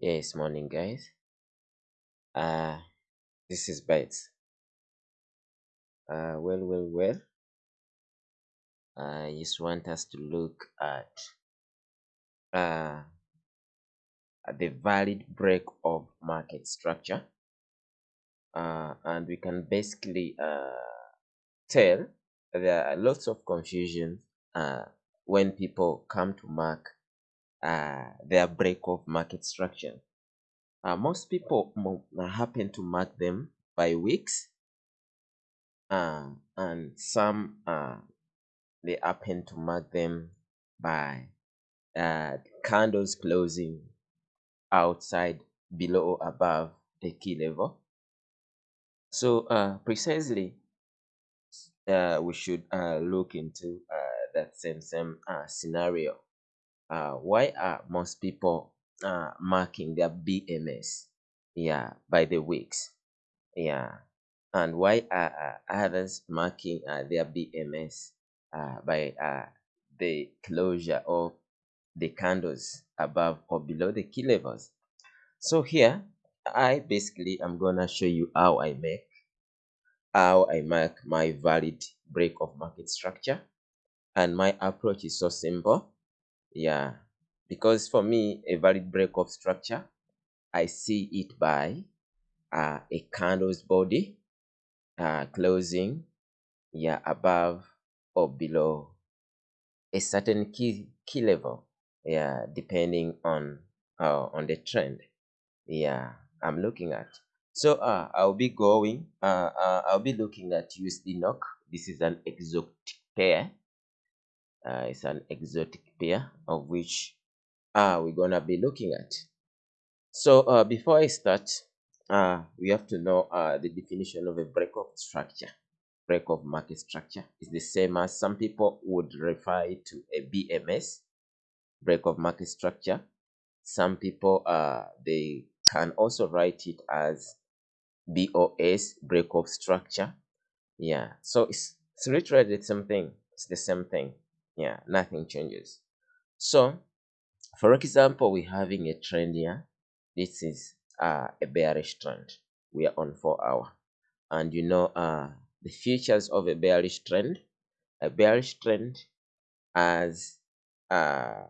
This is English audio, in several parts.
Yes, morning guys. Uh this is Bites. Uh well well well. I just want us to look at uh at the valid break of market structure. Uh and we can basically uh tell there are lots of confusion uh when people come to mark uh their break of market structure. Uh, most people mo- happen to mark them by wicks, uh, and some uh, they happen to mark them by uh, candles closing outside, below, or above the key level. So uh, precisely, uh, we should uh, look into uh, that same same uh, scenario. Uh, why are most people uh, marking their BMS? Yeah, by the wicks. Yeah, and why are uh, others marking uh, their BMS uh, by uh, the closure of the candles above or below the key levels? So here, I basically am gonna show you how I make how I mark my valid break of market structure, and my approach is so simple. Yeah, because for me, a valid break of structure, I see it by uh, a candle's body uh, closing yeah above or below a certain key key level yeah depending on uh, on the trend yeah i'm looking at. So uh i'll be going uh, uh i'll be looking at usd NOK this is an exotic pair uh, it's an exotic pair of which uh we're gonna be looking at so uh before i start uh we have to know uh the definition of a break of structure break of market structure is the same as some people would refer it to a BMS, break of market structure. Some people uh they can also write it as BOS, break of structure. Yeah, so it's, it's literally the same thing. It's the same thing. Yeah, nothing changes. So, for example, we're having a trend here. This is uh, a bearish trend. We are on four hour, and you know uh the features of a bearish trend. A bearish trend has uh,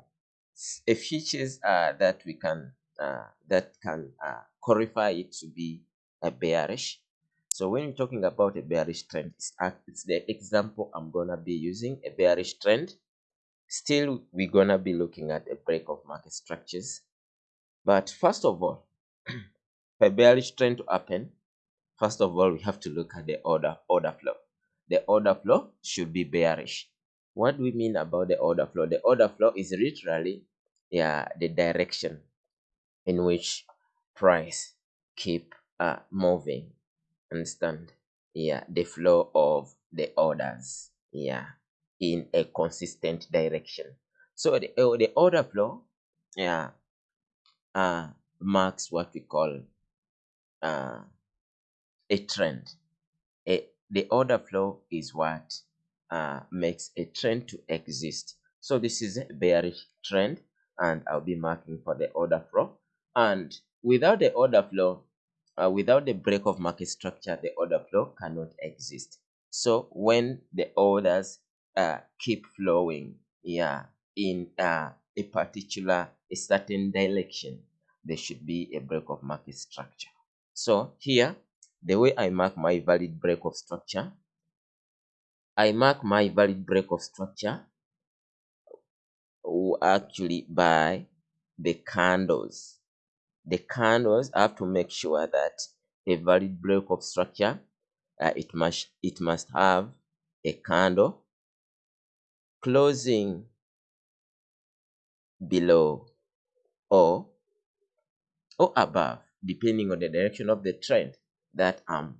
a features uh, that we can uh, that can uh, qualify it to be a bearish. So when you're talking about a bearish trend, it's, it's the example I'm gonna be using a bearish trend. Still, we're gonna be looking at a break of market structures. But first of all, for a bearish trend to happen, First of all, we have to look at the order order flow. The order flow should be bearish. What do we mean about the order flow? The order flow is literally yeah the direction in which price keep uh, moving. Understand? Yeah, the flow of the orders. Yeah, in a consistent direction. So the, uh, the order flow, yeah, uh, marks what we call uh, a trend. A, the order flow is what uh, makes a trend to exist. So this is a bearish trend and I'll be marking for the order flow. And without the order flow, uh, without the break of market structure, the order flow cannot exist. So when the orders uh, keep flowing, yeah, in uh, a particular, a certain direction, there should be a break of market structure. So here, the way I mark my valid break of structure, I mark my valid break of structure actually by the candles. The candles have to make sure that a valid break of structure uh, it must it must have a candle closing below or or above depending on the direction of the trend that I'm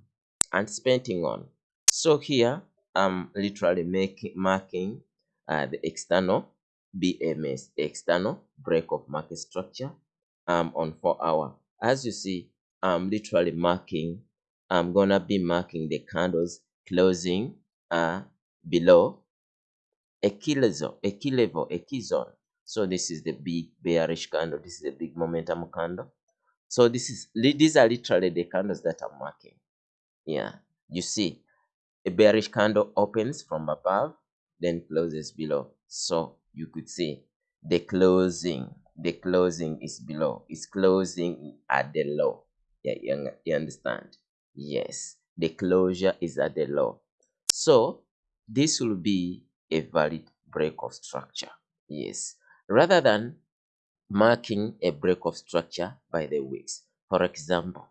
anticipating on. So here I'm literally making marking uh, the external BMS, external break of market structure um, on 4 hour. As you see, I'm literally marking, I'm gonna be marking the candles closing uh, below a key level, a key level, a key zone. So this is the big bearish candle. This is the big momentum candle. So this is these are literally the candles that I'm marking. Yeah, you see, a bearish candle opens from above, then closes below. So you could see the closing, the closing is below. It's closing at the low. Yeah, you, you understand? Yes, the closure is at the low. So this will be a valid break of structure. Yes, rather than marking a break of structure by the wicks. For example,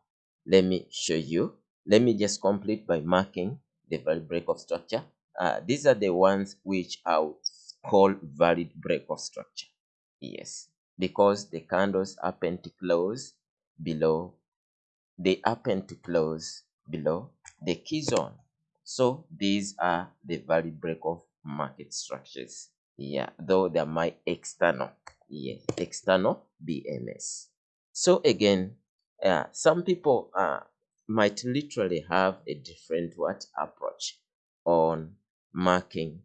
let me show you. Let me just complete by marking the valid break of structure. Uh, these are the ones which I would call valid break of structure. Yes, because the candles happen to close below, they happen to close below the key zone. So these are the valid break of market structures. Yeah, though they're my external yes external bms so again uh, some people uh, might literally have a different what approach on marking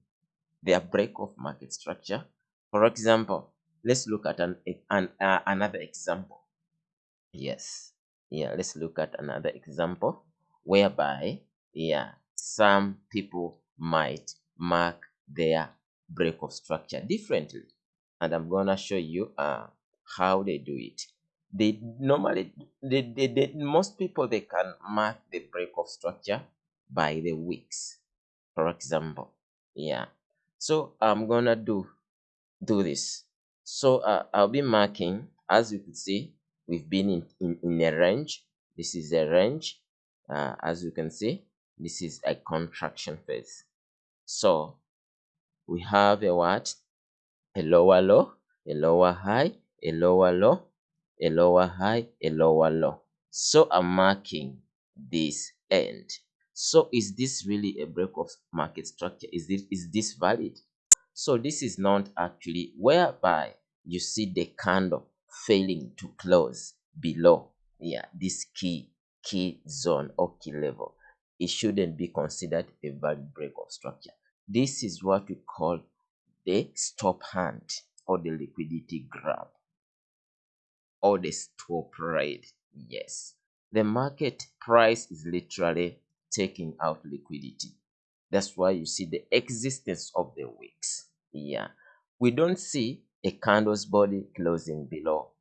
their break of market structure for example let's look at an, an uh, another example yes yeah let's look at another example whereby yeah some people might mark their break of structure differently and I'm gonna show you uh, how they do it. They normally, they, they, they, most people, they can mark the break of structure by the wicks, for example. Yeah. So I'm gonna do, do this. So uh, I'll be marking, as you can see, we've been in, in, in a range. This is a range. Uh, as you can see, this is a contraction phase. So we have a what? a lower low, a lower high, a lower low, a lower high, a lower low. So I'm marking this end. So is this really a break of market structure? Is this, is this valid? So this is not actually whereby you see the candle failing to close below yeah this key key zone or key level it shouldn't be considered a valid break of structure this is what we call the stop hunt or the liquidity grab or the stop trade. Yes, the market price is literally taking out liquidity. That's why you see the existence of the wicks. Yeah, we don't see a candle's body closing below.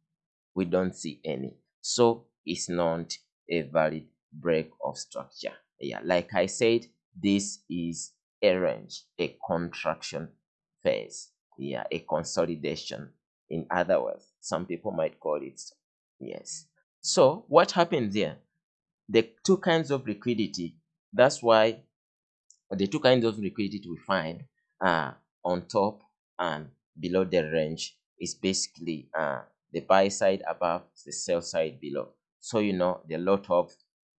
We don't see any. So it's not a valid break of structure. Yeah, like I said, this is a range, a contraction phase yeah a consolidation in other words some people might call it yes so what happens here the two kinds of liquidity that's why the two kinds of liquidity we find uh, on top and below the range is basically uh, the buy side above the sell side below. So you know the lot of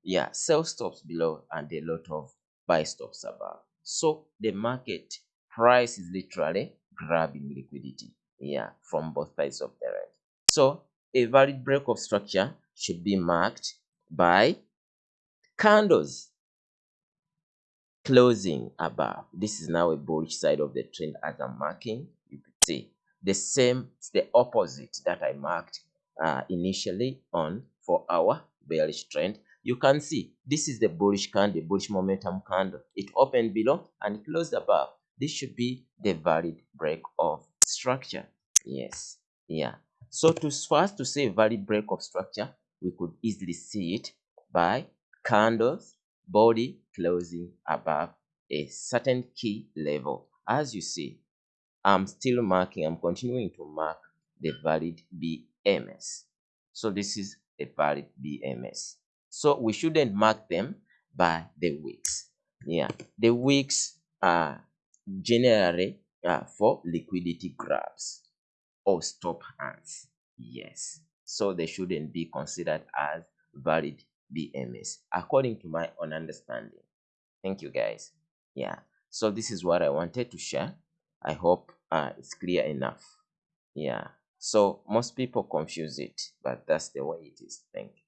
yeah sell stops below and the lot of buy stops above. So the market price is literally grabbing liquidity yeah from both sides of the range. So a valid break of structure should be marked by candles closing above. This is now a bullish side of the trend as i'm marking. You could see the same It's the opposite that i marked uh, initially on four hour bearish trend. You can see this is the bullish candle bullish momentum candle. It opened below and closed above. This should be the valid break of structure. Yes yeah. So to first to say valid break of structure we could easily see it by candles body closing above a certain key level as you see i'm still marking i'm continuing to mark the valid bms so this is a valid bms so we shouldn't mark them by the wicks. yeah the wicks are generally uh, for liquidity grabs or stop hunts. Yes. So they shouldn't be considered as valid BMS according to my own understanding. Thank you guys. Yeah. So this is what I wanted to share. I hope uh, it's clear enough. Yeah. So most people confuse it, but that's the way it is. Thank you.